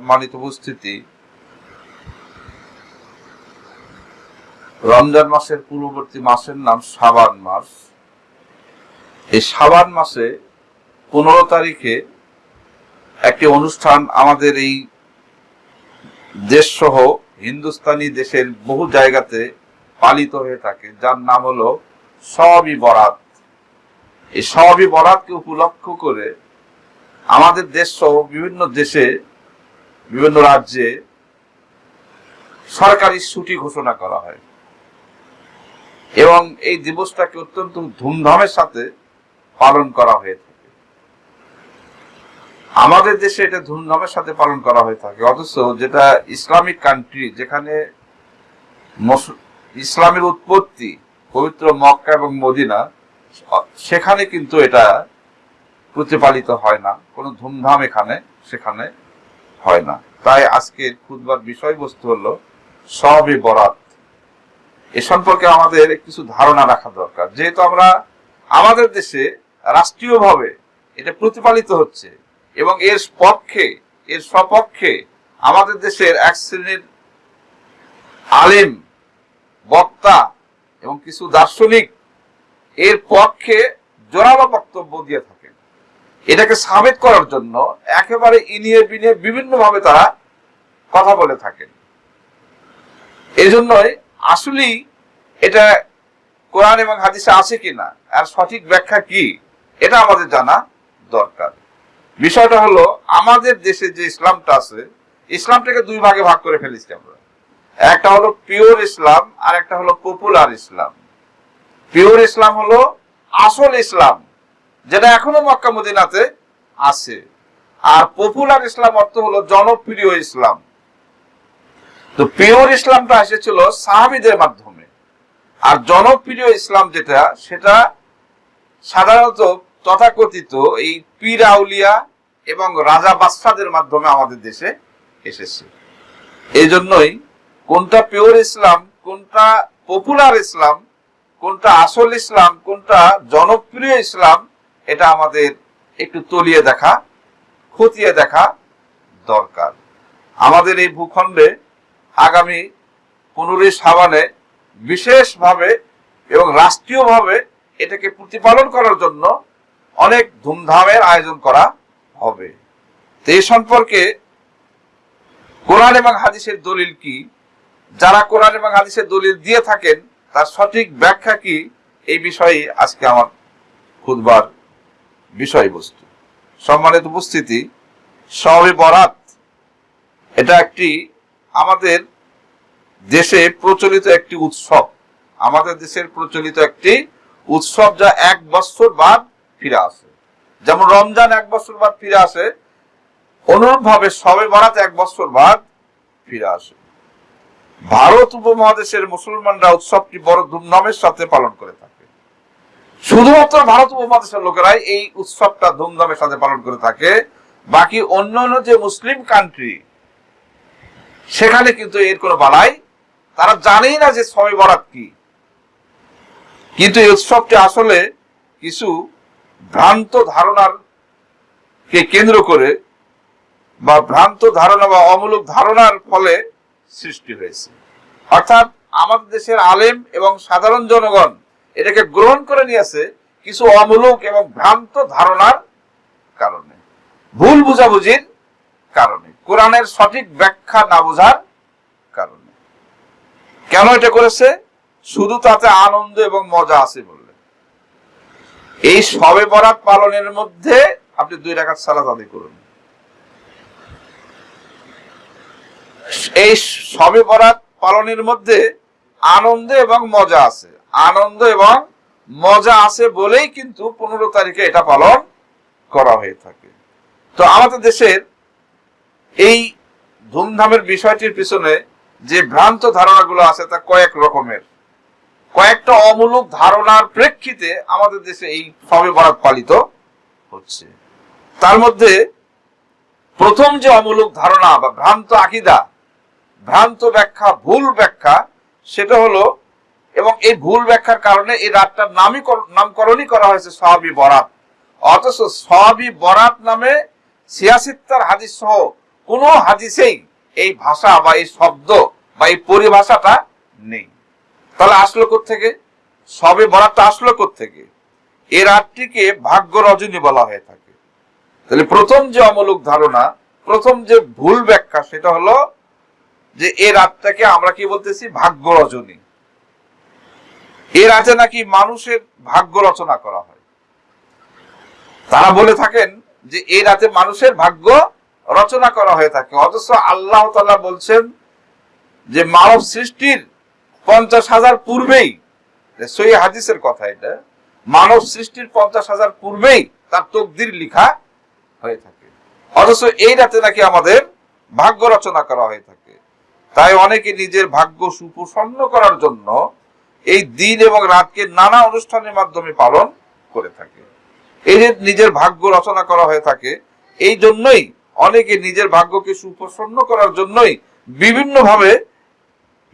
সম্মানিত উপস্থিতি। রমজান মাসের পূর্ববর্তী মাসের নাম সাবান মাস। এই সাবান মাসে পনেরো তারিখে একটি অনুষ্ঠান আমাদের এই দেশ সহ হিন্দুস্তানি দেশের বহু জায়গাতে পালিত হয়ে থাকে, যার নাম হলো সবই বরাত। এই সবই বরাতকে উপলক্ষ করে আমাদের দেশ সহ বিভিন্ন দেশে বিভিন্ন রাজ্যে সরকারি ছুটি ঘোষণা করা হয়। এবং এই দিবসটাকে অত্যন্ত ধুমধামের সাথে পালন করা হয়ে থাকে। আমাদের দেশে এটা ধুমধামের সাথে পালন করা হয়ে থাকে। অথচ যেটা ইসলামিক কান্ট্রি যেখানে ইসলামের উৎপত্তি পবিত্র মক্কা এবং মদিনা, সেখানে কিন্তু এটা প্রতিপালিত হয় না। কোনো ধুমধাম এখানে, সেখানে হয় না। তাই আজকের খুদবার বিষয়বস্তু হলো সবই বরাত। এ সম্পর্কে আমাদের কিছু ধারণা রাখা দরকার। যেহেতু আমরা আমাদের দেশে রাষ্ট্রীয়ভাবে এটা প্রতিপালিত হচ্ছে এবং এর পক্ষে, এর সপক্ষে আমাদের দেশের এক শ্রেণির আলিম, বক্তা এবং কিছু দার্শনিক এর পক্ষে জোরালো বক্তব্য দিয়ে থাকেন এটাকে সাবেত করার জন্য একেবারে ইনিয়ে বিনিয়ে বিভিন্ন ভাবে তারা কথা বলে থাকেন। এই জন্যই আসলেই এটা কোরআন এবং হাদিসে আছে কিনা, আর সঠিক ব্যাখ্যা কি, এটা আমাদের জানা দরকার। বিষয়টা হলো, আমাদের দেশে যে ইসলামটা আছে, ইসলামটাকে দুই ভাগে ভাগ করে ফেলেছি আমরা। একটা হলো পিওর ইসলাম আর একটা হলো পপুলার ইসলাম। পিওর ইসলাম হলো আসল ইসলাম। যেটা এখনও মক্কা মদিনাতে আছে। আর পপুলার ইসলাম অর্থ হলো জনপ্রিয় ইসলাম। তো পিওর ইসলামটা এসেছিল সাহাবিদের মাধ্যমে। আর জনপ্রিয় ইসলাম যেটা, সেটা সাধারণত তথাকথিত এই পীর আউলিয়া এবং রাজা বাদশাদের মাধ্যমে আমাদের দেশে এসেছে। এই জন্যই কোনটা পিওর ইসলাম, কোনটা পপুলার ইসলাম, কোনটা আসল ইসলাম, কোনটা জনপ্রিয় ইসলাম এটা আমাদের একটু তলিয়ে দেখা, খতিয়ে দেখা দরকার। আমাদের এই ভূখণ্ডে আগামী পনেরোই সাবানে বিশেষভাবে এবং রাষ্ট্রীয়ভাবে এটাকে প্রতিপালন করার জন্য অনেক ধুমধামের আয়োজন করা হবে। তো এই সম্পর্কে কোরআন এবং হাদিসের দলিল কি? যারা কোরআন এবং হাদিসের দলিল দিয়ে থাকেন, তার সঠিক ব্যাখ্যা কি? এই বিষয়ে আজকে আমার খুদবার বিষয়বস্তু। সম্মানিত উপস্থিতি সবে বরাত, এটা একটি আমাদের দেশে প্রচলিত একটি উৎসব। আমাদের দেশের প্রচলিত একটি উৎসব যা এক বছর বাদ ফিরে আসে। যেমন রমজান এক বছর বাদ ফিরে আসে অনুরূপ ভাবে সবে বরাত এক বছর বাদ ফিরে আসে। ভারত উপমহাদেশের মুসলমানরা উৎসবটি বড় ধুমধামের সাথে পালন করে থাকে। শুধুমাত্র ভারত উপমহাদেশের লোকেরাই এই উৎসবটা ধুমধামের সাথে পালন করে থাকে। বাকি অন্যান্য যে মুসলিম কান্ট্রি সেখানে কিন্তু এর কোনো বালাই। তারা জানেই না যে সবে বরাত কি। কিন্তু এই উৎসবটি আসলে কিছু ভ্রান্ত ধারণার কে কেন্দ্র করে বা ভ্রান্ত ধারণা বা অমূলক ধারণার ফলে সৃষ্টি হয়েছে। অর্থাৎ আমাদের দেশের আলেম এবং সাধারণ জনগণ এটাকে গ্রহণ করে নিয়েছে কিছু অমূলক এবং ভ্রান্ত ধারণার কারণে, ভুল বুঝাবুঝির কারণে, কোরআনের সঠিক ব্যাখ্যা না বোঝার কারণে। কেন এটা করেছে? শুধু তাতে আনন্দ এবং মজা আছে বললে এই সবে বরাত পালনের মধ্যে আপনি দুই রাখাত সালাত আদায় করুন। এই সবে বরাত পালনের মধ্যে আনন্দ এবং মজা আছে। আনন্দ এবং মজা আছে বলেই কিন্তু পনেরো তারিখে এটা পালন করা হয়ে থাকে। তো আমাদের দেশের এই ধুমধামের বিষয়টির পিছনে যে ভ্রান্ত ধারণাগুলো আছে তা কয়েক রকমের। কয়েকটা অমূলক ধারণার প্রেক্ষিতে আমাদের দেশে এই সবে বরাত পালিত হচ্ছে। তার মধ্যে প্রথম যে অমূলক ধারণা বা ভ্রান্ত আকিদা, ভ্রান্ত ব্যাখ্যা, ভুল ব্যাখ্যা, সেটা হলো এবং এই ভুল ব্যাখ্যার কারণে এই রাতটার নামই কর- নামকরণই করা হয়েছে সহাবি বরাত। অথচ সহাবি বরাত নামে সিয়াসিত্তার হাদিস সহ কোনো হাদিসেই এই ভাষা বা এই শব্দ বা এই পরিভাষাটা নেই। তাহলে আসলো থেকে সবে বরাতটা আসলো থেকে এই রাতটিকে ভাগ্য রজনী বলা হয়ে থাকে। তাহলে প্রথম যে অমূলক ধারণা, প্রথম যে ভুল ব্যাখ্যা, সেটা হলো যে এই রাতটাকে আমরা কি বলতেছি? ভাগ্য রজনী। এ রাতে নাকি মানুষের ভাগ্য রচনা করা হয়। তারা বলে থাকেন যে এই রাতে মানুষের ভাগ্য রচনা করা হয়ে থাকে। অথচ আল্লাহ বলছেন যে মানব সৃষ্টির পঞ্চাশ হাজার পূর্বেই সই হাদিসের কথা এটা, মানব সৃষ্টির পঞ্চাশ হাজার পূর্বেই তার তকদির লিখা হয়ে থাকে। অথচ এই রাতে নাকি আমাদের ভাগ্য রচনা করা হয়ে থাকে। তাই অনেকে নিজের ভাগ্য সুপ্রসন্ন করার জন্য এই দিন এবং রাতকে নানা অনুষ্ঠানের মাধ্যমে পালন করে থাকে। এই যে নিজের ভাগ্য রচনা করা হয়ে থাকে, এই জন্যই অনেকে নিজের ভাগ্যকে সুপ্রসন্ন করার জন্যই বিভিন্ন ভাবে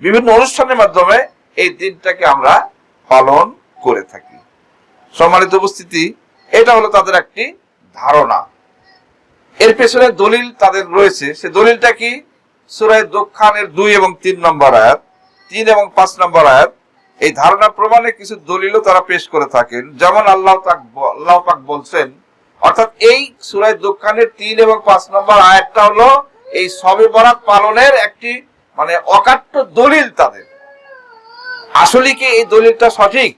বিভিন্ন অনুষ্ঠানের মাধ্যমে এই দিনটাকে আমরা পালন করে থাকি। সম্মানিত উপস্থিতি, এটা হলো তাদের একটি ধারণা। এর পেছনে দলিল তাদের রয়েছে। সে দলিলটা কি? সুরায় দক্ষানের দুই এবং তিন নম্বর আয়াত, তিন এবং পাঁচ নম্বর আয়াত। এই ধারণা প্রমাণে কিছু দলিলও তারা পেশ করে থাকেন। যেমন আল্লাহ আল্লাহ পাক বলছেন, অর্থাৎ এই সুরায় দোকানের তিন এবং পাঁচ নম্বর আয়াতটা হলো এই সবে বরাত পালনের একটি মানে অকাট্য দলিল তাদের। আসলে কি এই দলিলটা সঠিক?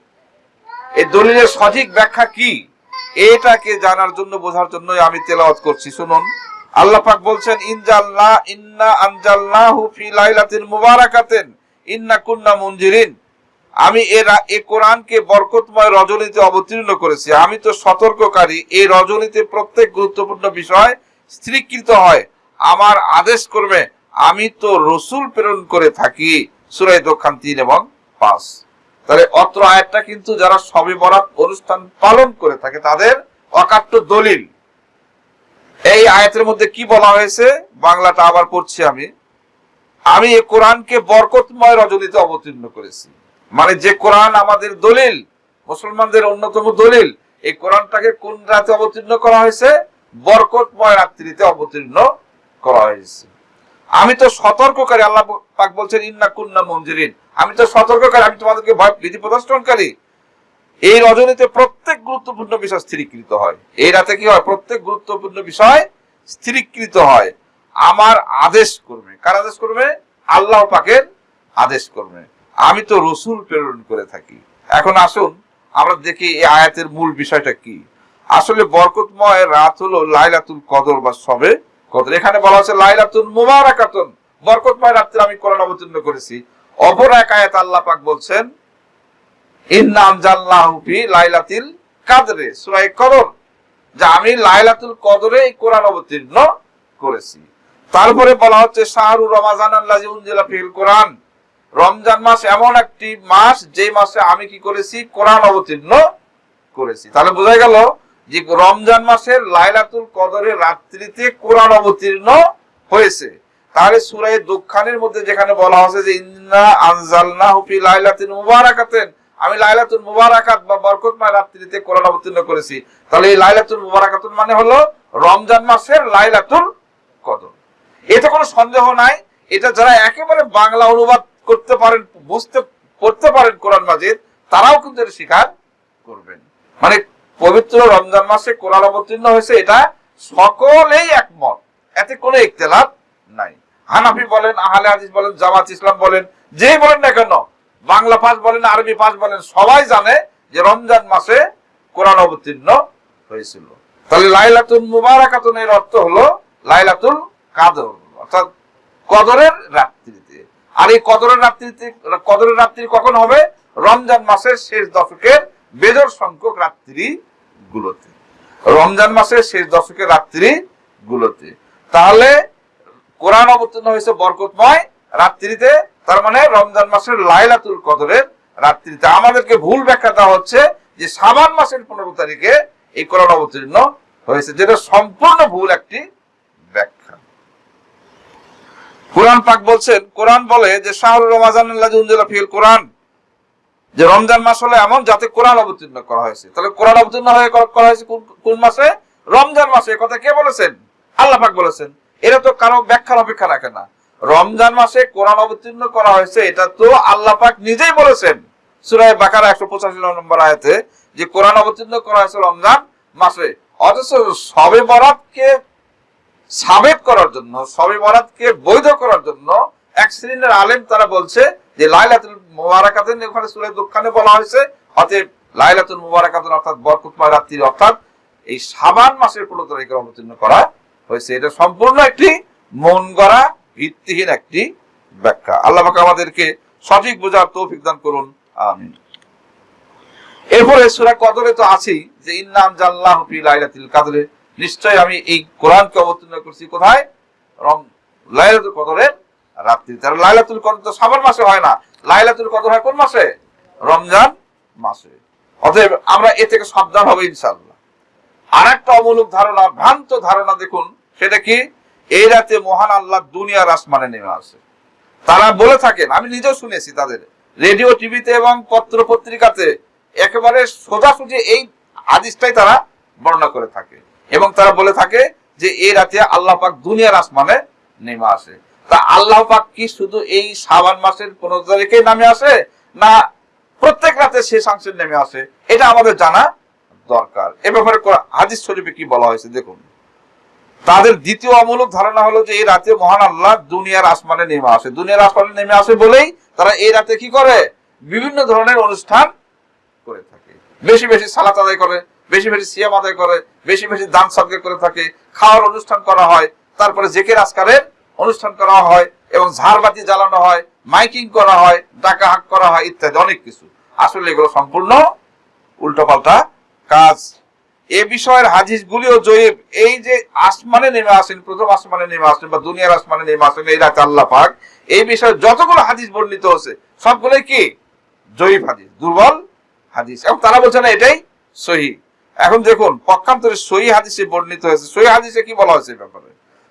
এই দলিলের সঠিক ব্যাখ্যা কি? এটাকে জানার জন্য, বোঝার জন্য আমি তেলাওয়াত করছি। শুনুন, আল্লাহ পাক বলছেন ইনজাল্লাহ ইন্না আনজাল্লাহু ফি লাইলাতিন মুবারাকাতিন, ইন্না কুন্না মুনজিরিন। আমি এ কোরআনকে বরকতময় রজনীতে অবতীর্ণ করেছি। আমি তো সতর্ককারী। এই রজনীতে প্রত্যেক গুরুত্বপূর্ণ বিষয় স্থিরীকৃত হয়। আমার আদেশ করবে আমি তো রসুল প্রেরণ করে থাকি। সুরাই দক্ষান তিন এবং পাঁচ। তাহলে অত্র আয়াতটা কিন্তু যারা সবে বরাত অনুষ্ঠান পালন করে থাকে, তাদের অকাট্য দলিল। এই আয়াতের মধ্যে কি বলা হয়েছে? বাংলাটা আবার পড়ছি আমি। আমি এ কোরআনকে বরকতময় রজনীতে অবতীর্ণ করেছি। মানে যে কোরআন আমাদের দলিল, মুসলমানদের অন্যতম দলিল, এই কোরআনটাকে কোন রাতে অবতীর্ণ করা হয়েছে? বরকতময় রাত্রিতে অবতীর্ণ করা হয়েছে। আমি তো সতর্ককারী, আল্লাহ পাক বলছেন, ইন্না কুন্না মঞ্জিরিন আমি তো সতর্ককারী, আমি তোমাদেরকে ভয় বিধি প্রদর্শনকারী। এই রজনীতে প্রত্যেক গুরুত্বপূর্ণ বিষয় স্থিরীকৃত হয়। এই রাতে কি হয়? প্রত্যেক গুরুত্বপূর্ণ বিষয় স্থিরীকৃত হয়। আমার আদেশ করবে কার আদেশ করবে আল্লাহ পাকের আদেশ করবে আমি তো রসুল প্রেরণ করে থাকি। এখন আসুন, আমরা দেখি এই আয়াতের মূল বিষয়টা কি। আসলে বরকতময় রাত হলো লাইলাতুল কদর বা সবে কদর। এখানে বলা হচ্ছে লাইলাতুল মুবারাকাতুন। বরকতময় রাত্রে আমি কোরআন অবতীর্ণ করেছি। অপর এক আয়াত আল্লাহ পাক বলছেন ইন্নাম জাল্লাহু ফি লাইলাতিল কাদরে। সূরা কদর, যে আমি লাইলাতুল কদরে এই কোরআন অবতীর্ণ করেছি। তারপরে বলা হচ্ছে, শাহরু রমাজান আল্লাহ উনজিলা ফিল কোরআন। রমজান মাস এমন একটি মাস, যে মাসে আমি কি করেছি? কোরআন অবতীর্ণ করেছি। তাহলে বোঝা গেল যে রমজান মাসের লাইলাতুল কদরের রাত্রিতে কোরআন অবতীর্ণ হয়েছে। তাহলে সুরাই দোকানের মধ্যে যেখানে বলা হয়েছে যে, ইন্না আনজালনা হুফি লাইলাতিন মুবারাকাতেন আমি লাইলাতুল মুবারাকাত বা বরকতময় রাত্রিতে কোরআন অবতীর্ণ করেছি। তাহলে এই লাইলাতুল মুবারাকাতুন মানে হলো রমজান মাসের লাইলাতুল কদর। এতে কোনো সন্দেহ নাই। এটা যারা একেবারে বাংলা অনুবাদ করতে পারেন, বুঝতে পড়তে পারেন কোরআন মাজিদ, তারাও কিন্তু এটা স্বীকার করবেন। মানে পবিত্র রমজান মাসে কোরআন অবতীর্ণ হয়েছে, এটা সকলেই একমত। এতে কোনো ইখতিলাফ নাই। হানাফি বলেন, আহলে হাদিস বলেন, জামাত ইসলাম বলেন, যেই বলেন না কেন, বাংলা পাস বলেন, আরবি পাস বলেন, সবাই জানে যে রমজান মাসে কোরআন অবতীর্ণ হয়েছিল। তাহলে লাইলাতুল মুবারাকাতুন এর অর্থ হলো লাইলাতুল কাদর, অর্থাৎ কদরের রাত্রিতে। আর এই কদরের রাত্রিতে কদরের রাত্রি কখন হবে? রমজান মাসের শেষ দশকের বেজর সংখ্যক রাত্রি গুলোতে রমজান মাসের শেষ দশকের রাত্রি গুলোতে তাহলে কোরআন অবতীর্ণ হয়েছে বরকতময় রাত্রিতে, তার মানে রমজান মাসের লাইলাতুল কদরের রাত্রিতে। আমাদেরকে ভুল ব্যাখ্যা দেওয়া হচ্ছে যে সাবান মাসের পনেরো তারিখে এই কোরআন অবতীর্ণ হয়েছে, যেটা সম্পূর্ণ ভুল একটি ব্যাখ্যা। কোরআন পাক বলছেন, কোরআন বলে যে শাহরুর রমাজান ফিল কোরআন। যে রমজান মাস হলো এমন যাতে কোরআন অবতীর্ণ করা হয়েছে। তাহলে কোরআন অবতীর্ণ হয়ে করা হয়েছে কোন মাসে? রমজান মাসে। কথা কে বলেছেন? আল্লাহ পাক বলেছেন। এটা তো কারও ব্যাখ্যার অপেক্ষা রাখে না। রমজান মাসে কোরআন অবতীর্ণ করা হয়েছে, এটা তো আল্লাহ পাক নিজেই বলেছেন। সুরায় বাকারা একশো পঁচাশি নম্বর আয়াতে যে কোরআন অবতীর্ণ করা হয়েছে রমজান মাসে। অথচ সবে বরাতকে সাবেক করার জন্য সবে বরাতকে বৈধ করার জন্য এক শ্রেণির আলেম তারা বলছে যে, লাইলাতুল মুবারাকাতের ওখানে সুরে দোকানে বলা হয়েছে। অতএব লাইলাতুল মুবারাকাতুন অর্থাৎ বরকতময় রাত্রি অর্থাৎ এই সাবান মাসের পনেরো তারিখে অবতীর্ণ করা হয়েছে। এটা সম্পূর্ণ একটি মন গড়া, ভিত্তিহীন একটি ব্যাখ্যা। আল্লাহ আমাদেরকে সঠিক বোঝার তৌফিক দান করুন। আমিন। এরপরে সূরা কদরে তো আছেই যে ইন্নাম জাল্লাহু ফি লাইলাতুল কদরে। নিশ্চয় আমি এই কোরআনকে অবতীর্ণ করছি কোথায়? রম লাইলাতুল কদরের রাত্রি। তার লাইলাতুল কদর তো সাবান মাসে হয় না। লাইলাতুল কদর হয় কোন মাসে? রমজান মাসে। অতএব আমরা এ থেকে সাবধান হব ইনশাআল্লাহ। আর একটা অমূলক ধারণা, ভ্রান্ত ধারণা দেখুন। সেটা কি? এই রাতে মহান আল্লাহ দুনিয়ার আসমানে নেমে আসে। তারা বলে থাকেন, আমি নিজেও শুনেছি তাদের, রেডিও, টিভিতে এবং পত্র পত্রিকাতে, একেবারে সোজাসুজি এই হাদিসটাই তারা বর্ণনা করে থাকে। এবং তারা বলে থাকে যে এই রাতে আল্লাহ পাক দুনিয়ার আসমানে নেমে আসে। তা আল্লাহ পাক কি শুধু এই সাবান মাসের পনেরো তারিখে নামে আসে, না প্রত্যেক রাতে শেষ অংশে নেমে আসে? এটা আমাদের জানা দরকার। এ ব্যাপারে হাদিস শরীফে কি বলা হয়েছে দেখুন। তাদের দ্বিতীয় অমূলক ধারণা হলো যে এই রাতে মহান আল্লাহ দুনিয়ার আসমানে নেমে আসে। দুনিয়ার আসমানে নেমে আসে বলেই তারা এই রাতে কি করে? বিভিন্ন ধরনের অনুষ্ঠান করে থাকে। বেশি বেশি সালাত আদায় করে। বেশি বেশি সিয়াম আদায় করে, বেশি বেশি দান সদকা করে থাকে, খাওয়ার অনুষ্ঠান করা হয়, তারপরে জেকের আজকারের অনুষ্ঠান করা হয় এবং ঝাড়বাতি জ্বালানো হয়, মাইকিং করা হয়, ডাকা হাক করা হয় ইত্যাদি অনেক কিছু। আসলে এগুলো সম্পূর্ণ উল্টোপাল্টা কাজ। এ বিষয়ের হাদিস গুলিও জয়ীব। এই যে আসমানে নেমে আসেন, প্রথম আসমানে নেমে আসেন বা দুনিয়ার আসমানে নেমে আসেন, এই রাতে আল্লাহ পাক এই বিষয়ে যতগুলো হাদিস বর্ণিত হচ্ছে সবগুলোই কি? জয়ীব হাদিস, দুর্বল হাদিস। এবং তারা বলছে না, এটাই সহি। এখন দেখুন, পক্ষান্তরে সহি হাদিসে বর্ণিত হয়েছে। সহি হাদিসে কি বলা হয়েছে ব্যাপারে?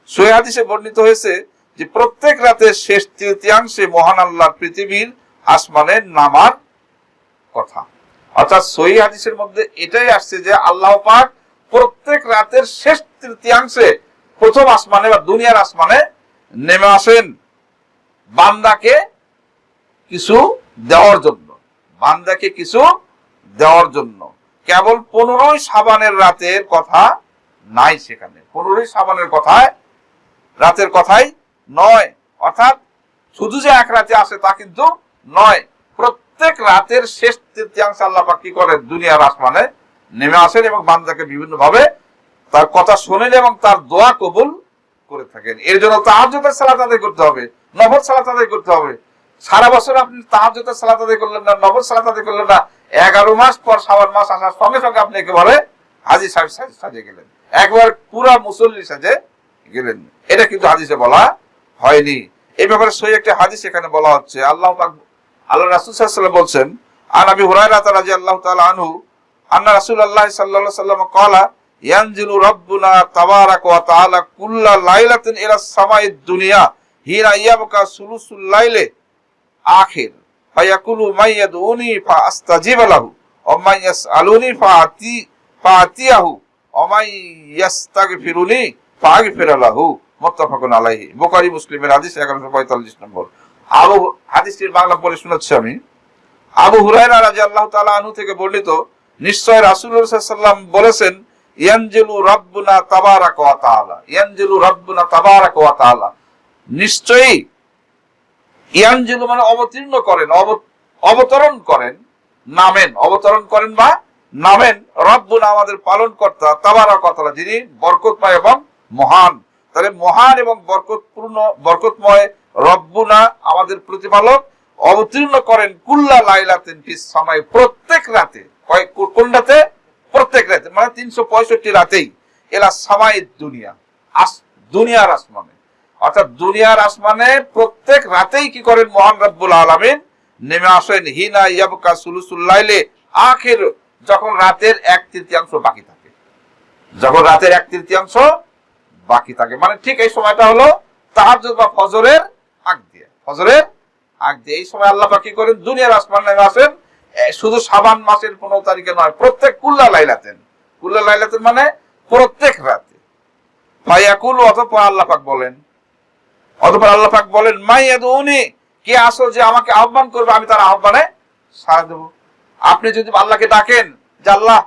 সহি হাদিসে বর্ণিত হয়েছে যে প্রত্যেক রাতে শেষ তৃতীয়াংশে মহান আল্লাহ পৃথিবীর আসমানে নামার কথা। অর্থাৎ সহি হাদিসের মধ্যে এটাই আসছে যে আল্লাহ পাক প্রত্যেক রাতের শেষ তৃতীয়াংশে প্রথম আসমানে বা দুনিয়ার আসমানে নেমে আসেন। বান্দাকে কিছু দেওয়ার জন্য। বান্দাকে কিছু দেওয়ার জন্য। কেবল পনেরোই সাবানের রাতের কথা নাই সেখানে। পনেরোই সাবানের কথায়, রাতের কথাই নয়। অর্থাৎ শুধু যে এক রাতে আসে তা কিন্তু নয়। প্রত্যেক রাতের শেষ তৃতীয়াংশ আল্লাহ পাক কি করেন? দুনিয়ার আসমানে নেমে আসেন এবং বান্দাকে বিভিন্ন ভাবে তার কথা শোনেন এবং তার দোয়া কবুল করে থাকেন। এর জন্য তাহাজ্জুদের সালাত আদায় করতে হবে, নফল সালাত আদায় করতে হবে। সারা বছর আপনি তাহাজ্জুদের সালাত আদায় করলেন না, নফল সালাত আদায় করলেন না এগারো মাস পর সাবান মাস আসার সঙ্গে সঙ্গে আপনি একেবারে হাজি সাজে- গেলেন। একবার পুরা মুসল্লি সাজে গেলেন। এটা কিন্তু হাদিসে বলা হয়নি। এই ব্যাপারে সই একটা হাদিস এখানে বলা হচ্ছে। আল্লাহ আল্লাহ রাসূল সাল্লাল্লাহু আলাইহি ওয়াসাল্লাম বলছেন, আন আবি হুরায়রা রাদিয়াল্লাহু তাআলা আনহু, আন্না রাসূলুল্লাহ সাল্লাল্লাহু আলাইহি ওয়াসাল্লাম ক্বালা, ইয়ানজিলু রাব্বুনা তাবারাক ওয়া তাআলা কুল্লা লাইলাতিন ইলা সামাইদ দুনিয়া হিনা ইয়াবকা সুলুসুল লাইলে আখির। ফায়াকুলু মাইয়াদউনি ফাআস্তাজিব লাহু ওয়া ইয়াসআলুনি ফাআতি ফাআতিয়াহু ওয়া মান ইয়াস্তাগফিরুনি ফাআগফির লাহু। মুত্তাফাকুন আলাইহি। বুখারী, মুসলিমের হাদিস 1145 নম্বর। আবু হাদিসটির বাংলা পড়ে শোনাচ্ছি আমি। আবু হুরায়রা রাদিয়াল্লাহু তাআলা আনহু থেকে বর্ণিত, নিশ্চয় রাসূলুল্লাহ সাল্লাল্লাহু বলেছেন, ইয়ানজিলু রাব্বুনা তাবারাক ওয়া তাআলা, ইয়ানজিলু রাব্বুনা তাবারাক ওয়া নিশ্চয়ই ইয়ানজিলু মানে অবতীর্ণ করেন অব- অবতরণ করেন, নামেন। অবতরণ করেন বা নামেন। রব্বুনা আমাদের পালন কর্তা ওয়া তাআলা যিনি বরকতময় এবং মহান। তাহলে মহান এবং বরকতপূর্ণ, বরকতময় রব্বুনা আমাদের প্রতিপালক। অবতীর্ণ করেন কুল্লা লাইলাতিন সময় প্রত্যেক রাতে। কোন রাতে? প্রত্যেক রাতে। মানে তিনশো পঁয়ষট্টি রাতেই। এলা সামাই দুনিয়া। আস দুনিয়ার আসমানে। অর্থাৎ দুনিয়ার আসমানে প্রত্যেক রাতেই কি করেন মহান রব্বুল আলামিন? নেমে আসেন। হিনা ইয়াবকা সুলুসুল্লাইলে আখের যখন রাতের এক তৃতীয়াংশ বাকি থাকে। যখন রাতের এক তৃতীয়াংশ বাকি থাকে। মানে ঠিক এই সময়টা হলো তাহাজ্জুদ বা ফজরের আগ দিয়ে। ফজরের আগ দিয়ে। এই সময় আল্লাহ কি করেন? দুনিয়ার আসমান নেমে আসেন। শুধু সাবান মাসের পনেরো তারিখে নয়, প্রত্যেক কুল্লা লাইলাতেন। কুল্লা লাইলাতেন মানে প্রত্যেক রাতে। ফায়াকুল অতঃপর আল্লাহ পাক বলেন অতঃপর আল্লাহ পাক বলেন, মাই উনি কে আসো যে আমাকে আহ্বান করবে, আমি তার আহ্বানে সাড়া দেব। আপনি যদি আল্লাহকে ডাকেন যে, আল্লাহ,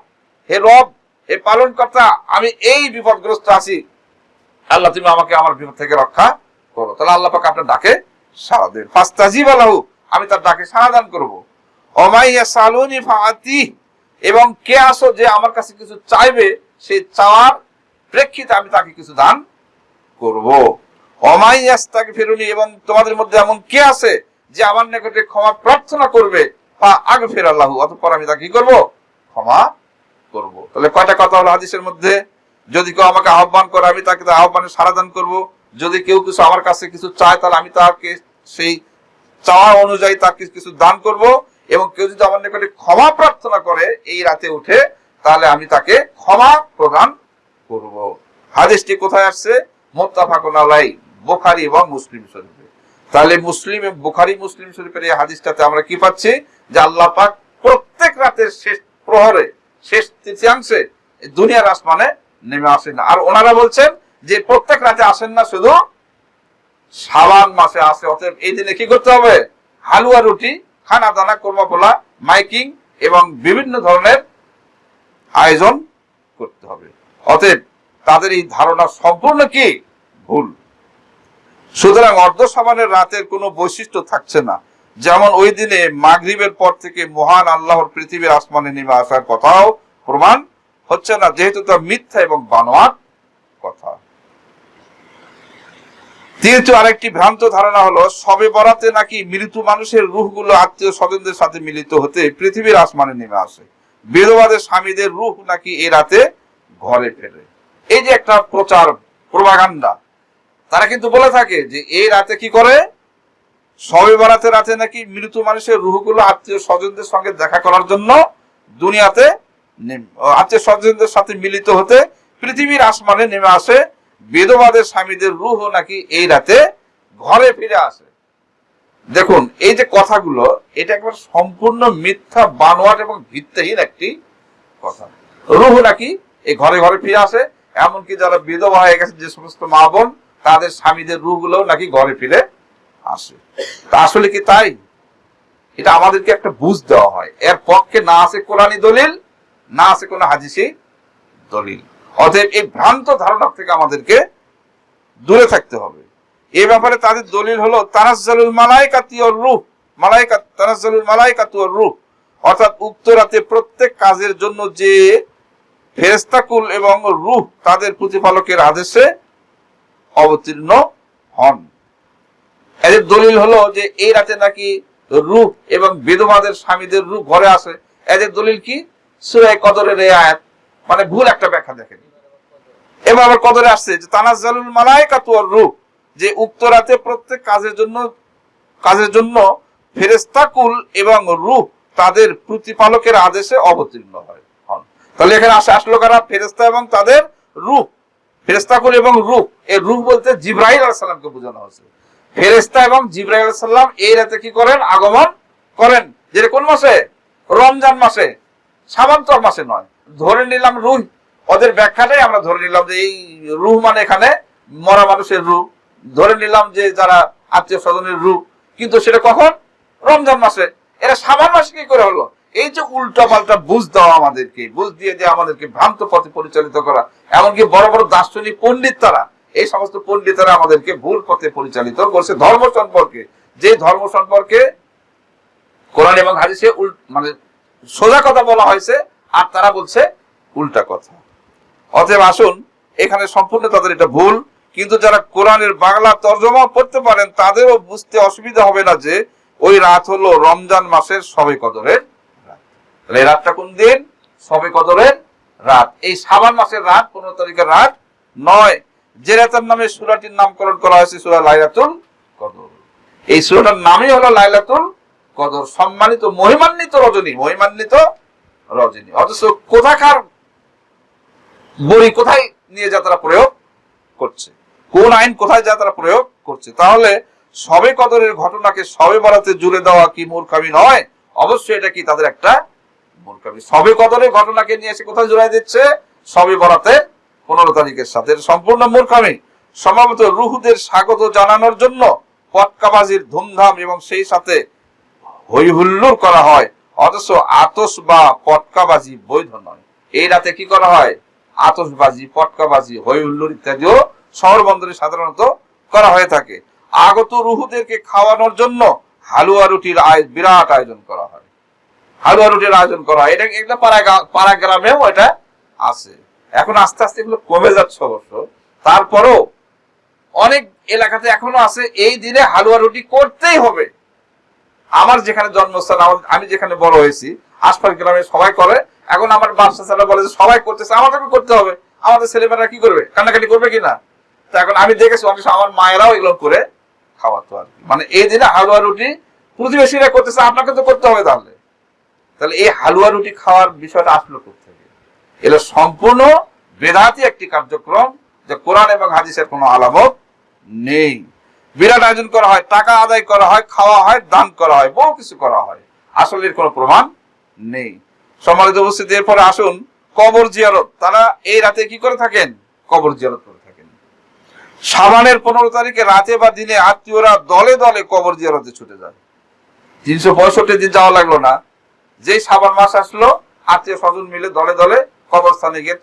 হে রব, হে পালন কর্তা আমি এই বিপদগ্রস্ত আছি। আল্লাহ, তুমি আমাকে আমার বিপদ থেকে রক্ষা করো। তাহলে আল্লাহ পাক আপনার ডাকে সাড়া দেন। ফাস্তাজিব আলাহু আমি তার ডাকে সাড়া দান করব। অমাইয়া সালুনি ফাতি এবং কে আসো যে আমার কাছে কিছু চাইবে, সেই চাওয়ার প্রেক্ষিতে আমি তাকে কিছু দান করব। অমাইয়াস তাকে ফেরুনি এবং তোমাদের মধ্যে এমন কে আছে যে আমার নিকটে ক্ষমা প্রার্থনা করবে? বা আগে ফের আল্লাহ, অতঃপর আমি তাকে কি করব? ক্ষমা করব। তাহলে কয়টা কথা হলো হাদিসের মধ্যে? যদি কেউ আমাকে আহ্বান করে, আমি তাকে আহ্বানে সারা দান করব। যদি কেউ কিছু আমার কাছে কিছু চায়, তাহলে আমি তাকে সেই চাওয়া অনুযায়ী তাকে কিছু দান করব। এবং কেউ যদি আমার নিকটে ক্ষমা প্রার্থনা করে এই রাতে উঠে, তাহলে আমি তাকে ক্ষমা প্রদান করব। হাদিসটি কোথায় আসছে? মোত্তাফাকুন আলাই বুখারী এবং মুসলিম শরীফে। তাহলে মুসলিম বোখারি, মুসলিম শরীফের এই হাদিসটাতে আমরা কি পাচ্ছি? যে আল্লাহ পাক প্রত্যেক রাতের শেষ প্রহরে, শেষ তৃতীয়াংশে দুনিয়ার আসমানে নেমে আসেন। আর ওনারা বলছেন যে প্রত্যেক রাতে আসেন না, শুধু শাবান মাসে আসে। অতএব এই দিনে কি করতে হবে? হালুয়া রুটি, খানা দানা, কর্মা পোলা, মাইকিং এবং বিভিন্ন ধরনের আয়োজন করতে হবে। অতএব তাদের এই ধারণা সম্পূর্ণ কি? ভুল। সুতরাং অর্ধ সমানের রাতের কোনো বৈশিষ্ট্য থাকছে না। যেমন ওই দিনে মাগরিবের পর থেকে মহান আল্লাহর পৃথিবীর আসমানে নেমে আসার কথাও প্রমাণ হচ্ছে না, যেহেতু তা মিথ্যা এবং বানোয়াট কথা। তৃতীয় আরেকটি ভ্রান্ত ধারণা হলো, সবে বরাতে নাকি মৃত মানুষের রুহগুলো আত্মীয় স্বজনদের সাথে মিলিত হতে পৃথিবীর আসমানে নেমে আসে। বেদবাদের স্বামীদের রুহ নাকি এ রাতে ঘরে ফেরে এই যে একটা প্রচার প্রভাগান্ডা তারা কিন্তু বলে থাকে যে এই রাতে কি করে? সবে বরাতে রাতে নাকি মৃত মানুষের রুহগুলো আত্মীয় স্বজনদের সঙ্গে দেখা করার জন্য দুনিয়াতে আত্মীয় স্বজনদের সাথে মিলিত হতে পৃথিবীর আসমানে নেমে আসে। বেদবাদের স্বামীদের রুহ নাকি এই রাতে ঘরে ফিরে আসে। দেখুন, এই যে কথাগুলো, এটা একবার সম্পূর্ণ মিথ্যা, বানোয়াট এবং ভিত্তিহীন একটি কথা। রুহ নাকি এই ঘরে ঘরে ফিরে আসে। এমনকি যারা বিধবা হয়ে গেছে, যে সমস্ত মা বোন তাদের স্বামীদের রুহগুলো নাকি ঘরে ফিরে আসে। তা আসলে কি তাই? এটা আমাদেরকে একটা বুঝ দেওয়া হয়। এর পক্ষে না আছে কোরআনী দলিল, না আছে কোনো হাদিসি দলিল। অতএব এই ভ্রান্ত ধারণা থেকে আমাদেরকে দূরে থাকতে হবে। এ ব্যাপারে তাদের দলিল হলো, তানাজ্জালুল মালাইকাতি ওর রূহ। মালাইকা তানাজ্জালুল মালাইকাতু ওর রূহ। অর্থাৎ উক্ত রাতে প্রত্যেক কাজের জন্য যে ফেরেস্তাকুল এবং রূহ তাদের প্রতিপালকের আদেশে অবতীর্ণ হন। এদের দলিল হলো যে এই রাতে নাকি রূপ এবং বেদবাদের স্বামীদের রূপ ঘরে আসে। এদের দলিল কি? সুরায় কদরের এই আয়াত। মানে ভুল একটা ব্যাখ্যা দেখেন। এবার আবার কদরে আসছে যে, তানাজ্জালুল মালাইকাতু ওর রূপ। যে উক্ত রাতে প্রত্যেক কাজের জন্য কাজের জন্য ফেরেস্তাকুল এবং রূপ তাদের প্রতিপালকের আদেশে অবতীর্ণ হয়। হন তাহলে এখানে আসে আসলো কারা? ফেরেস্তা এবং তাদের রূহ ফেরেস্তাকুল এবং রূপ। এই রূপ বলতে জিব্রাহিল আলাইহিস সালামকে বোঝানো হয়েছে। ফেরেস্তা এবং জিব্রাহিল আলাইহিস এই রাতে কি করেন? আগমন করেন। যেটা কোন মাসে? রমজান মাসে। সাবান্তর মাসে নয়। ধরে নিলাম রুহ। ওদের ব্যাখ্যাটাই আমরা ধরে নিলাম যে এই রুহ মানে এখানে মরা মানুষের রূপ ধরে নিলাম যে যারা আত্মীয় স্বজনের রূপ কিন্তু সেটা কখন? রমজান মাসে। এরা সাবান মাসে কি করে হলো? এই যে উল্টা পাল্টা বুঝ দেওয়া আমাদেরকে, বুঝ দিয়ে দিয়ে আমাদেরকে ভ্রান্ত পথে পরিচালিত করা, এমনকি বড় বড় দার্শনিক পণ্ডিত তারা এই সমস্ত পণ্ডিতরা আমাদেরকে ভুল পথে পরিচালিত করছে ধর্ম সম্পর্কে। যে ধর্ম সম্পর্কে কোরআন এবং হাদিসে মানে সোজা কথা বলা হয়েছে, আর তারা বলছে উল্টা কথা। অতএব আসুন, এখানে সম্পূর্ণ তাদের এটা ভুল, কিন্তু যারা কোরআনের বাংলা তর্জমা পড়তে পারেন, তাদেরও বুঝতে অসুবিধা হবে না যে ওই রাত হলো রমজান মাসের সবে কদরের তাহলে রাতটা কোন দিন? সবে কদরের রাত। এই সাবান মাসের রাত, পনেরো তারিখের রাত, নয় যে রাতের নামে সুরাটির নামকরণ করা হয়েছে সুরা লাইলাতুল কদর। এই সুরাটার নামই হলো লাইলাতুল কদর। সম্মানিত, মহিমান্বিত রজনী মহিমান্বিত রজনী। অথচ কোথাকার বড়ি কোথায় নিয়ে যা তারা প্রয়োগ করছে? কোন আইন কোথায় যা তারা প্রয়োগ করছে? তাহলে সবে কদরের ঘটনাকে সবে বরাতে জুড়ে দেওয়া কি মূর্খামি নয়? অবশ্যই এটা কি তাদের একটা সবে কদরের ঘটনাকে নিয়ে এসে কোথায় জুড়াই দিচ্ছে? সবে বরাতে পনেরো তারিখের সাথে। সম্পূর্ণ মূর্খামি সম্ভবত রুহুদের স্বাগত জানানোর জন্য পটকাবাজির ধুমধাম এবং সেই সাথে হই হুল্লোড় করা হয়। অথচ আতস বা পটকাবাজি বৈধ নয়। এই রাতে কি করা হয়? আতসবাজি, পটকাবাজি হই হুল্লোড় ইত্যাদিও শহর বন্দরে সাধারণত করা হয়ে থাকে। আগত রুহুদেরকে খাওয়ানোর জন্য হালুয়া রুটির আয় বিরাট আয়োজন করা হয়। হালুয়া রুটির আয়োজন করা হয়। এটা একটা পাড়া গ্রামেও এটা আছে। এখন আস্তে আস্তে এগুলো কমে যাচ্ছে অবশ্য। তারপরও অনেক এলাকাতে এখনও আছে, এই দিনে হালুয়া রুটি করতেই হবে। আমার যেখানে জন্মস্থান আমি যেখানে বড় হয়েছি আশপাশ গ্রামে সবাই করে। এখন আমার বাচ্চা ছেলে বলে যে সবাই করতেছে, আমাদেরকে করতে হবে। আমাদের ছেলেমেয়েরা কি করবে? কান্নাকাটি করবে কিনা তো এখন আমি দেখেছি অনেক আমার মায়েরাও এগুলো করে খাওয়াতো আর মানে এই দিনে হালুয়া রুটি প্রতিবেশীরা করতেছে, আপনাকে তো করতে হবে তাহলে। তাহলে এই হালুয়া রুটি খাওয়ার বিষয়টা আসলো থেকে এটা সম্পূর্ণ বেদাতি একটি কার্যক্রম যে কোরআন এবং হাদিসের কোনো আলামত নেই। বিরাট আয়োজন করা হয়, টাকা আদায় করা হয়, খাওয়া হয়, দান করা হয়, বহু কিছু করা হয়। আসলে এর কোনো প্রমাণ নেই। সম্মানিত উপস্থিতি, এরপরে আসুন কবর জিয়ারত। তারা এই রাতে কি করে থাকেন? কবর জিয়ারত করে থাকেন। সাবানের পনেরো তারিখে রাতে বা দিনে আত্মীয়রা দলে দলে কবর জিয়ারতে ছুটে যায়। তিনশো পঁয়ষট্টি দিন যাওয়া লাগল না। যেই সাবান মাস আসলো, আত্মীয় স্বজন মিলে দলে দলে কবরস্থানে গিয়ে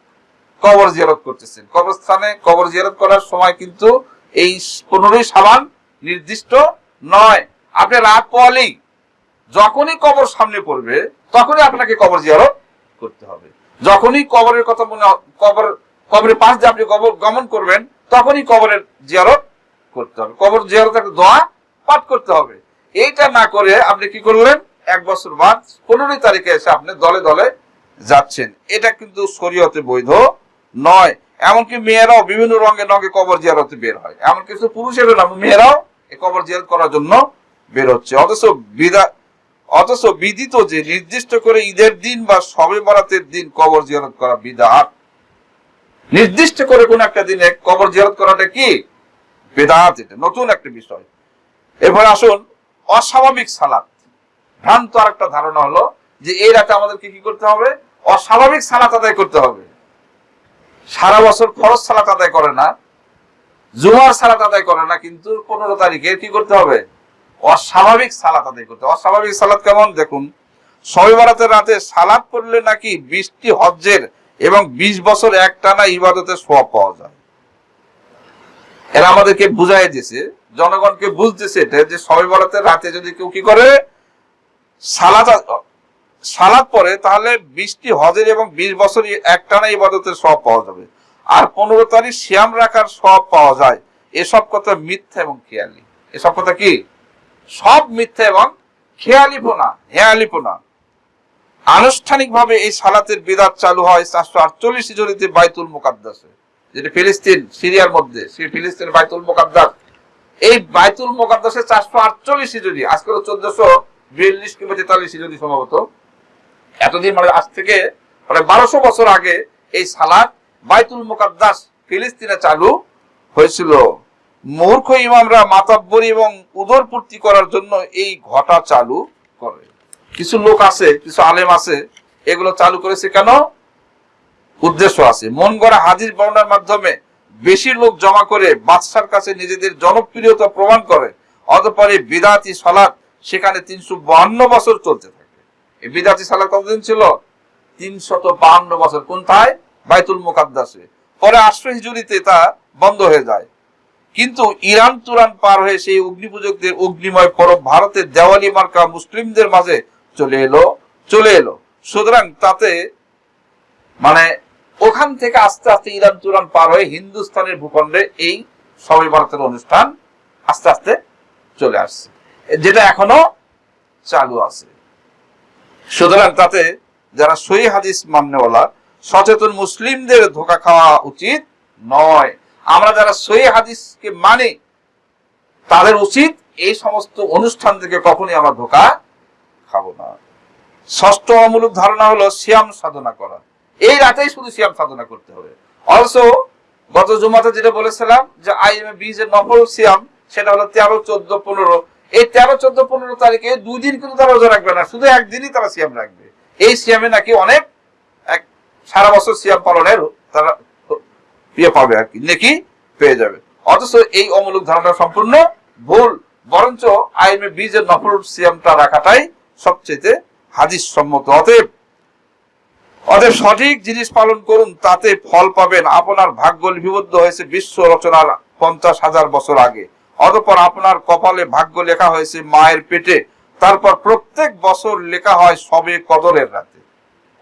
কবর জিয়ারত করতেছেন। কবরস্থানে কবর জিয়ারত করার সময় কিন্তু এই পনেরোই সাবান নির্দিষ্ট নয়। আপনি রাত পোয়ালেই যখনই কবর সামনে পড়বে, তখনই আপনাকে কবর জিয়ারত করতে হবে। যখনই কবরের কথা মনে কবর, কবরের পাশ দিয়ে আপনি কবর গমন করবেন, তখনই কবরের জিয়ারত করতে হবে। কবর জিয়ারত একটা দোয়া পাঠ করতে হবে। এইটা না করে আপনি কি করলেন? এক বছর বাদ পনেরোই তারিখে এসে আপনি দলে দলে যাচ্ছেন। এটা কিন্তু শরীয়তে বৈধ নয়। এমনকি মেয়েরাও বিভিন্ন রঙে রঙে কবর জিয়ারতে বের হয়। এমনকি শুধু পুরুষেরও না, মেয়েরাও কবর জিয়ারত করার জন্য বের হচ্ছে অথচ অথচ বিদিত যে নির্দিষ্ট করে ঈদের দিন বা সবে বরাতের দিন কবর জিয়ারত করা বিদাত। নির্দিষ্ট করে কোন একটা দিনে কবর জিয়ারত করাটা কি? বেদাত এটা নতুন একটা বিষয়। এরপর আসুন, অস্বাভাবিক সালাত। ভ্রান্ত আর একটা ধারণা হলো যে এই রাতে আমাদেরকে কি করতে হবে? অস্বাভাবিক সালাত আদায় করতে হবে। সারা বছর ফরজ সালাত আদায় করে না, জুমার সালাত আদায় করে না, কিন্তু পনেরো তারিখে কি করতে হবে? অস্বাভাবিক সালাত আদায় করতে অস্বাভাবিক সালাত কেমন? দেখুন সবে বারাতের রাতে সালাত পড়লে নাকি বৃষ্টি, হজ্জের এবং বিশ বছর একটানা ইবাদতের সোয়াব পাওয়া যায়। এরা আমাদেরকে বুঝাই দিয়েছে জনগণকে বুঝতেছে এটা যে সবে বরাতের রাতে যদি কেউ কি করে? সালাত পরে তাহলে বৃষ্টি হজের এবং বিশ বছর একটানা ইবাদতের সব পাওয়া যাবে। আর পনেরো তারিখ শ্যাম রাখার সব পাওয়া যায়। এসব কথা মিথ্যা এবং খেয়ালি। এসব কথা কি? সব মিথ্যা এবং খেয়ালিপনা, হেয়ালিপনা। আনুষ্ঠানিকভাবে এই সালাতের বিদাত চালু হয় চারশো আটচল্লিশ হিজড়িতে বাইতুল মোকাদ্দাসে, যেটা ফিলিস্তিন, সিরিয়ার মধ্যে ফিলিস্তিন বাইতুল মোকাদ্দাস। এই বাইতুল মোকাদ্দাসে চারশো আটচল্লিশ হিজড়ি আজকে চোদ্দশো বিয়াল্লিশ কিংবা তেতাল্লিশ হিজড়ি সম্ভবত। এতদিন মানে আজ থেকে মানে বারোশো বছর আগে এই সালাদ বাইতুল মোকাদ্দাস ফিলিস্তিনে চালু হয়েছিল। মূর্খ ইমামরা মাতাব্বরি এবং উদরপূর্তি করার জন্য এই ঘটা চালু করে। কিছু লোক আছে, কিছু আলেম আছে, এগুলো চালু করেছে কেন? উদ্দেশ্য আছে। মন গড়া হাদিস বর্ণার মাধ্যমে বেশি লোক জমা করে বাদশার কাছে নিজেদের জনপ্রিয়তা প্রমাণ করে। অতপরে বিদাতি সালাত সেখানে তিনশো বাহান্ন বছর চলতে থাকে। এই বিদাতি সালাত কতদিন ছিল? তিনশত বাহান্ন বছর। কোনটায় বাইতুল মোকাদ্দাসে। পরে আশ্রয় হিজুরিতে তা বন্ধ হয়ে যায়। কিন্তু ইরান তুরান পার হয়ে সেই অগ্নিপূজকদের অগ্নিময় পরব ভারতের দেওয়ালি মার্কা মুসলিমদের মাঝে চলে এলো চলে এলো। সুতরাং তাতে মানে ওখান থেকে আস্তে আস্তে ইরান তুরান পার হয়ে হিন্দুস্তানের ভূখণ্ডে এই সবাই ভারতের অনুষ্ঠান আস্তে আস্তে চলে আসছে। যেটা এখনও চালু আছে। সুতরাং তাতে যারা সহি হাদিস মান্যওয়ালা, সচেতন মুসলিমদের ধোকা খাওয়া উচিত নয়। আমরা যারা সহি হাদিসকে মানে তাদের উচিত এই সমস্ত অনুষ্ঠান থেকে কখনই আমরা ধোকা খাব না। ষষ্ঠ অমূলক ধারণা হলো সিয়াম সাধনা করা। এই রাতেই শুধু সিয়াম সাধনা করতে হবে। অলসো গত জুমাতে যেটা বলেছিলাম যে আইএমএ বীজ এর নকল সিয়াম, সেটা হলো তেরো, চোদ্দ, পনেরো এই তেরো, চোদ্দ, পনেরো তারিখে দুই দিন কিন্তু তারা রোজা রাখবে না, শুধু একদিনই তারা সিয়াম রাখবে। এই সিয়ামে নাকি অনেক, এক সারা বছর সিয়াম পালনের তারা ইয়ে পাবে আর কি, নেকি পেয়ে যাবে। অথচ এই অমূলক ধারণা সম্পূর্ণ ভুল, বরঞ্চ আইমে বীজের নফল সিয়ামটা রাখাটাই সবচেয়ে হাদিস সম্মত অতএব অতএব সঠিক জিনিস পালন করুন, তাতে ফল পাবেন। আপনার ভাগ্য লিপিবদ্ধ হয়েছে বিশ্ব রচনার পঞ্চাশ হাজার বছর আগে। অতঃপর আপনার কপালে ভাগ্য লেখা হয়েছে মায়ের পেটে। তারপর প্রত্যেক বছর লেখা হয় সবে কদরের রাতে।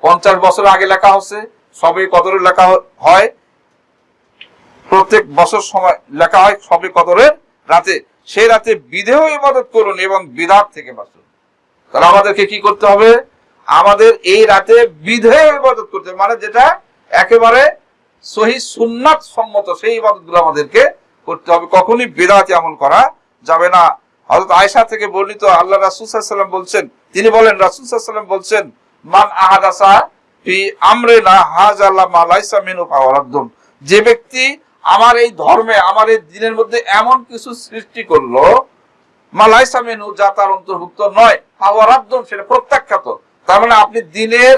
পঞ্চাশ বছর আগে লেখা হচ্ছে, সবে কদরের লেখা হয়। প্রত্যেক বছর সময় লেখা হয় সবে কদরের রাতে। সেই রাতে বিধেয় ইবাদত করুন এবং বিধাত থেকে বাঁচুন। তাহলে আমাদেরকে কি করতে হবে? আমাদের এই রাতে বিধেয় ইবাদত করতে মানে যেটা একেবারে সহি সুন্নাত সম্মত সেই ইবাদত আমাদেরকে করতে হবে। কখনই বেদাতি আমল করা যাবে না। হযরত আয়েশা থেকে বর্ণিত আল্লাহ ওয়াসাল্লাম বলছেন, তিনি বলেন ওয়াসাল্লাম বলছেন, মান আহাদাসা যে ব্যক্তি আমার এই ধর্মে, আমার এই দিনের মধ্যে এমন কিছু সৃষ্টি করল মালাইসা যা তার অন্তর্ভুক্ত নয় সেটা প্রত্যাখ্যাত। তার মানে আপনি দিনের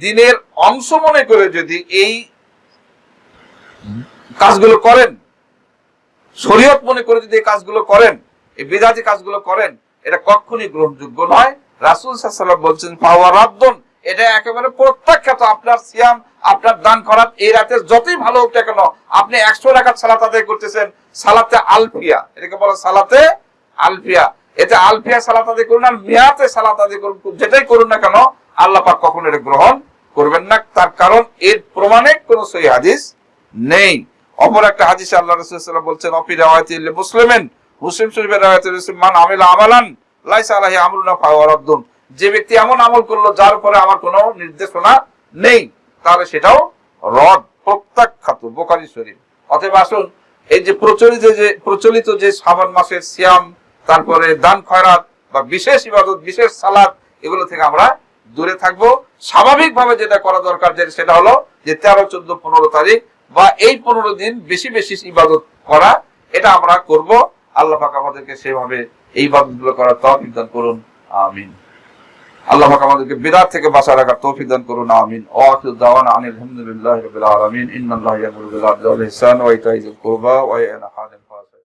দিনের অংশ মনে করে যদি এই কাজগুলো করেন শরীয়ত মনে করে যদি এই কাজগুলো করেন, এই বিদাতি কাজগুলো করেন, এটা কখনই গ্রহণযোগ্য নয়। রাসূল সাল্লাল্লাহু বলছেন ফাওয়ারাদ্দুন এটা একেবারে প্রত্যাখ্যাত আপনার সিয়াম, আপনার দান করাত, এই রাতে যতই ভালো হোক কেন, আপনি একশো রাকাত সালাত আদায় করতেছেন, সালাতে আলফিয়া। এটাকে বলা সালাতে আলফিয়া। এতে আলফিয়া সালাত আদায় করুন আর মিয়াতে সালাত আদায় করুন যেটাই করুন না কেন, আল্লাহ পাক কখনো এটা গ্রহণ করবেন না। তার কারণ এর প্রমাণে কোনো সহি হাদিস নেই। অপর একটা হাদিসে আল্লাহ রাসূল বলছেন মুসলিমেন, মুসলিম শরীফের মান আমিলা আমালান যে ব্যক্তি এমন আমল করল, যার উপরে আমার কোনো নির্দেশনা নেই, তাহলে সেটাও রদ, প্রত্যাখ্যাত বোকারি শরীফ। অতএব আসুন, এই যে প্রচলিত যে প্রচলিত যে শ্রাবণ মাসের সিয়াম, তারপরে দান খয়রাত বা বিশেষ ইবাদত, বিশেষ সালাদ এগুলো থেকে আমরা দূরে থাকব। স্বাভাবিকভাবে যেটা করা দরকার যে, সেটা হলো যে তেরো, চোদ্দ, পনেরো তারিখ বা এই পনেরো দিন বেশি বেশি ইবাদত করা, এটা আমরা করব। আল্লাহ পাক আমাদেরকে সেভাবে এই ইবাদতগুলো করার তৌফিক দান করুন। আমিন। আল্লাহ পাক আমাদেরকে বিদার থেকে বাঁচা রাখার তৌফিক দান করুন। আমিন। ও আখির দাওয়ানা আনিল হামদুলিল্লাহি রাব্বিল আলামিন। ইন্নাল্লাহা ইয়ামুরু বিল আদলি ওয়াল ইহসান ওয়া ইতাইযিল কুরবা ওয়া ইয়ানহা